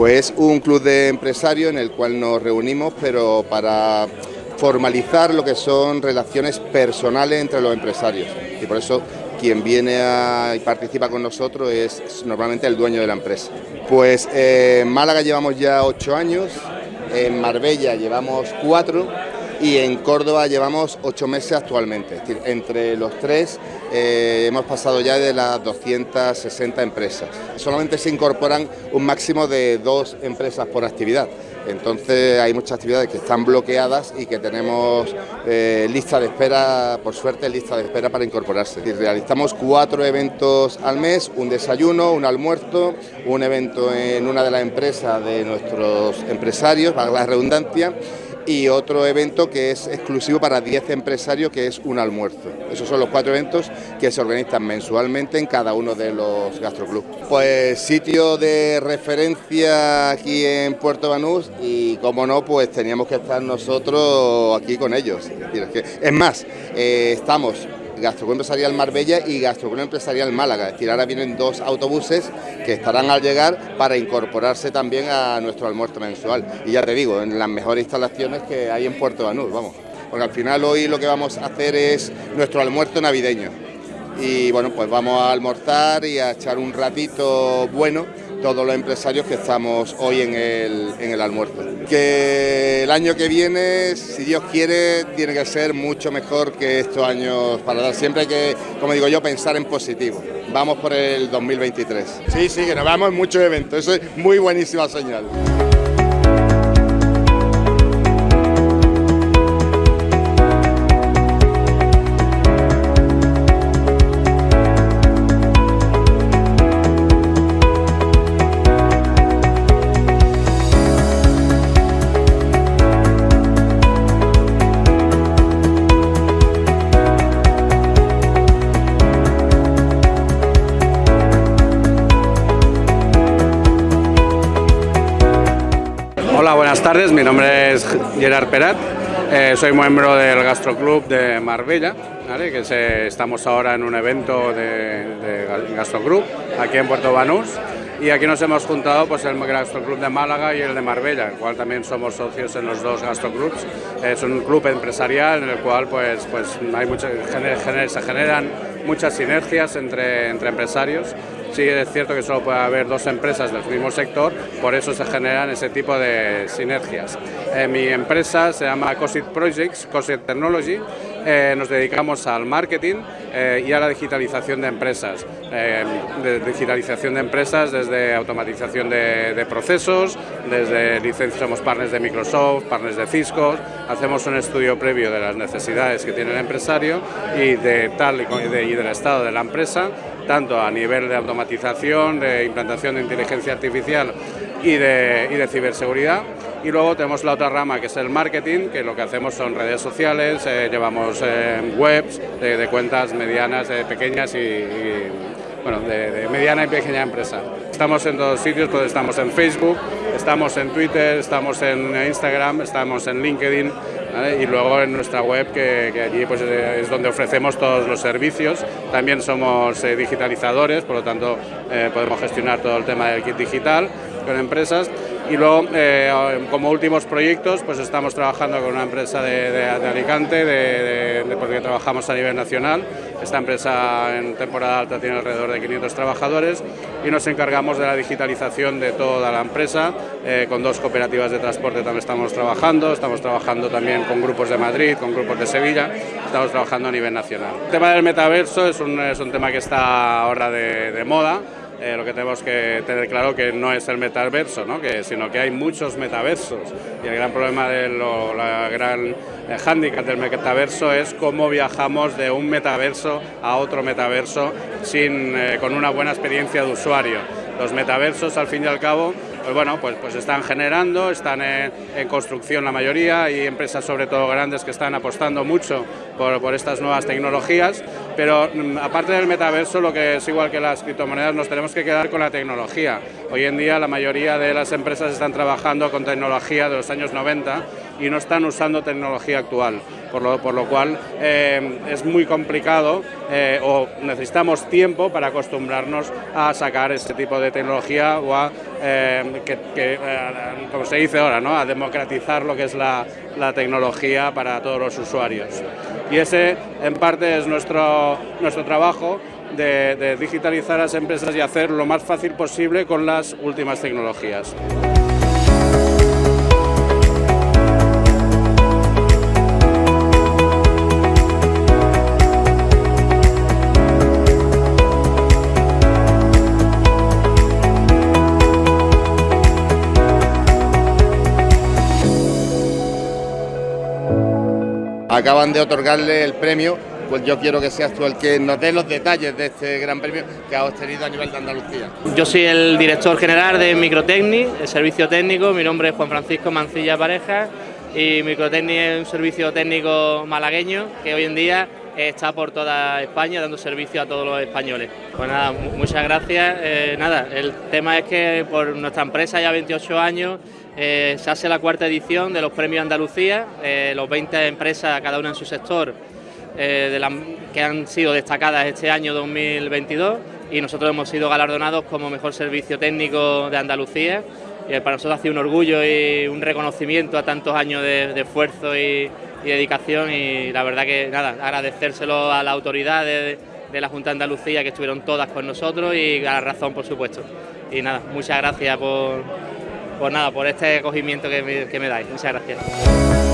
Pues un club de empresarios en el cual nos reunimos, pero para formalizar lo que son relaciones personales entre los empresarios. Y por eso quien viene y participa con nosotros es normalmente el dueño de la empresa. Pues eh, en Málaga llevamos ya ocho años, en Marbella llevamos cuatro y en Córdoba llevamos ocho meses actualmente. Es decir, entre los tres eh, hemos pasado ya de las 260 empresas. Solamente se incorporan un máximo de dos empresas por actividad. Entonces hay muchas actividades que están bloqueadas y que tenemos eh, lista de espera, por suerte lista de espera para incorporarse. realizamos cuatro eventos al mes, un desayuno, un almuerzo, un evento en una de las empresas de nuestros empresarios, para la redundancia, y otro evento que es exclusivo para 10 empresarios que es un almuerzo. Esos son los cuatro eventos que se organizan mensualmente en cada uno de los gastroclubs. Pues sitio de referencia aquí en Puerto Banús y como no pues teníamos que estar nosotros aquí con ellos. Es, más, eh, estamos Gastroclub Empresarial Marbella y Gastroclub Empresarial Málaga. Es decir, ahora vienen dos autobuses que estarán al llegar para incorporarse también a nuestro almuerzo mensual. Y ya te digo, en las mejores instalaciones que hay en Puerto Banús, vamos. Porque al final hoy lo que vamos a hacer es nuestro almuerzo navideño. Y bueno, pues vamos a almorzar y a echar un ratito bueno todos los empresarios que estamos hoy en el, en el almuerzo. Que el año que viene, si Dios quiere, tiene que ser mucho mejor que estos años para dar. Siempre hay que, como digo yo, pensar en positivo. Vamos por el 2023. Sí, sí, que nos vamos en muchos eventos. Eso es muy buenísima señal. Buenas tardes. Mi nombre es Gerard Perat. Eh, soy miembro del Gastroclub de Marbella, que estamos ahora en un evento de, de Gastroclub aquí en Puerto Banús. Y aquí nos hemos juntado pues, el Gastroclub de Málaga y el de Marbella, el cual también somos socios en los dos gastroclubs. Es un club empresarial en el cual pues, pues, hay se generan muchas sinergias entre, entre empresarios Sí es cierto que solo puede haber dos empresas del mismo sector, por eso se generan ese tipo de sinergias. Eh, mi empresa se llama COSIT Projects, COSIT Technology, eh, nos dedicamos al marketing eh, y a la digitalización de empresas. de digitalización de empresas desde automatización de, procesos, desde licencias, somos partners de Microsoft, partners de Cisco, hacemos un estudio previo de las necesidades que tiene el empresario y de tal y, y del estado de la empresa tanto a nivel de automatización, de implantación de inteligencia artificial y de, ciberseguridad. Y luego tenemos la otra rama que es el marketing, que lo que hacemos son redes sociales, eh, llevamos eh, webs de, cuentas medianas, pequeñas y, bueno, de, mediana y pequeña empresa. Estamos en dos sitios, pues estamos en Facebook, estamos en Twitter, estamos en Instagram, estamos en LinkedIn, y luego en nuestra web, que, allí pues, es donde ofrecemos todos los servicios. También somos eh, digitalizadores, por lo tanto eh, podemos gestionar todo el tema del kit digital con empresas. Y luego, eh, como últimos proyectos, pues estamos trabajando con una empresa de, Alicante, de, porque trabajamos a nivel nacional. Esta empresa en temporada alta tiene alrededor de 500 trabajadores y nos encargamos de la digitalización de toda la empresa. Eh, con dos cooperativas de transporte también estamos trabajando, estamos trabajando también con grupos de Madrid, con grupos de Sevilla, estamos trabajando a nivel nacional. El tema del metaverso es un, es un tema que está ahora de moda. Eh, lo que tenemos que tener claro que no es el metaverso, ¿no? sino que hay muchos metaversos. Y el gran problema de gran eh, hándicap del metaverso es cómo viajamos de un metaverso a otro metaverso sin, eh, con una buena experiencia de usuario. Los metaversos, al fin y al cabo, pues bueno, pues, pues están generando, están en, construcción la mayoría, y empresas sobre todo grandes que están apostando mucho por, estas nuevas tecnologías, pero mm, aparte del metaverso, lo que es igual que las criptomonedas, nos tenemos que quedar con la tecnología. Hoy en día la mayoría de las empresas están trabajando con tecnología de los años 90 y no están usando tecnología actual, por lo, por lo cual eh, es muy complicado eh, o necesitamos tiempo para acostumbrarnos a sacar este tipo de tecnología o a, eh, que, como se dice ahora, ¿no? a democratizar lo que es la, la tecnología para todos los usuarios. Y ese en parte es nuestro, nuestro trabajo de, de digitalizar las empresas y hacer lo más fácil posible con las últimas tecnologías. Acaban de otorgarle el premio, pues yo quiero que seas tú el que nos dé los detalles de este gran premio que ha obtenido a nivel de Andalucía. Yo soy el director general de Microtecnic, el servicio técnico, mi nombre es Juan Francisco Mancilla Pareja y Microtecnic es un servicio técnico malagueño que hoy en día está por toda España dando servicio a todos los españoles. Pues nada, muchas gracias. Eh, nada, el tema es que por nuestra empresa ya 28 años eh, se hace la cuarta edición de los premios Andalucía, eh, los 20 empresas, cada una en su sector, eh, que han sido destacadas este año 2022 y nosotros hemos sido galardonados como mejor servicio técnico de Andalucía. Y para nosotros ha sido un orgullo y un reconocimiento a tantos años de, esfuerzo y, dedicación y la verdad que nada, agradecérselo a la autoridad de, de la Junta de Andalucía que estuvieron todas con nosotros y a la razón por supuesto. Y nada, muchas gracias por, pues nada, por este acogimiento que que me dais. Muchas gracias.